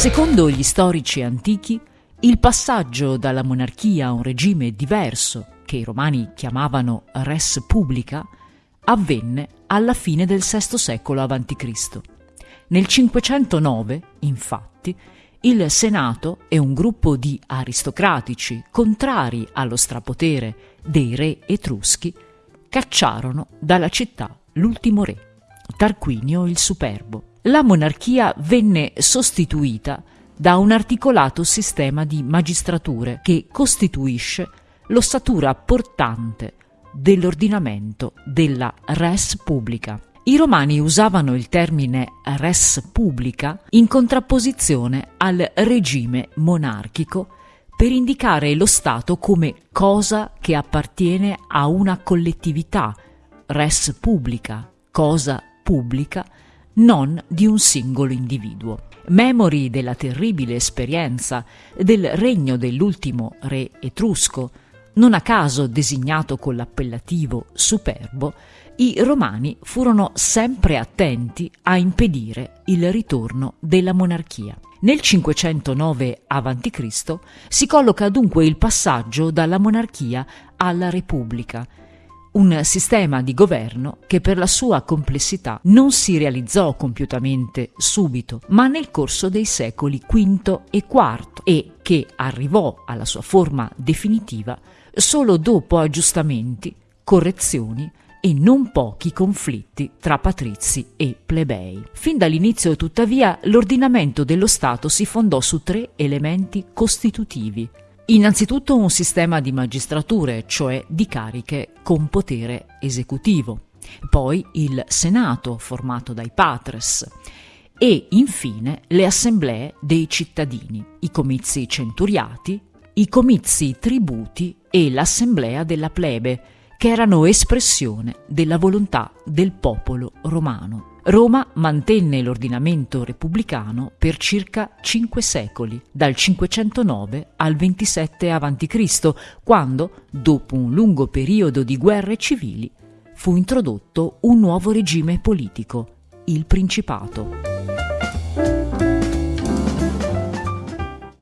Secondo gli storici antichi, il passaggio dalla monarchia a un regime diverso, che i romani chiamavano res publica, avvenne alla fine del VI secolo a.C. Nel 509, infatti, il Senato e un gruppo di aristocratici contrari allo strapotere dei re etruschi cacciarono dalla città l'ultimo re, Tarquinio il Superbo la monarchia venne sostituita da un articolato sistema di magistrature che costituisce l'ossatura portante dell'ordinamento della res publica. I romani usavano il termine res publica in contrapposizione al regime monarchico per indicare lo Stato come cosa che appartiene a una collettività, res publica, cosa pubblica, non di un singolo individuo. Memori della terribile esperienza del regno dell'ultimo re etrusco, non a caso designato con l'appellativo superbo, i romani furono sempre attenti a impedire il ritorno della monarchia. Nel 509 a.C. si colloca dunque il passaggio dalla monarchia alla repubblica, un sistema di governo che per la sua complessità non si realizzò compiutamente subito, ma nel corso dei secoli V e IV e che arrivò alla sua forma definitiva solo dopo aggiustamenti, correzioni e non pochi conflitti tra patrizi e plebei. Fin dall'inizio, tuttavia, l'ordinamento dello Stato si fondò su tre elementi costitutivi Innanzitutto un sistema di magistrature, cioè di cariche con potere esecutivo, poi il Senato formato dai patres e infine le assemblee dei cittadini, i comizi centuriati, i comizi tributi e l'assemblea della plebe, che erano espressione della volontà del popolo romano. Roma mantenne l'ordinamento repubblicano per circa cinque secoli, dal 509 al 27 a.C., quando, dopo un lungo periodo di guerre civili, fu introdotto un nuovo regime politico, il Principato.